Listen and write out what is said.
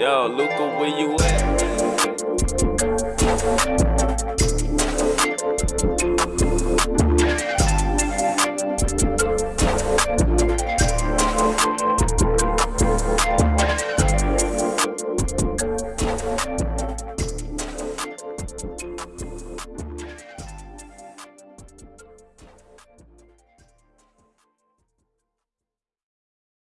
Yo, Luca, where you at?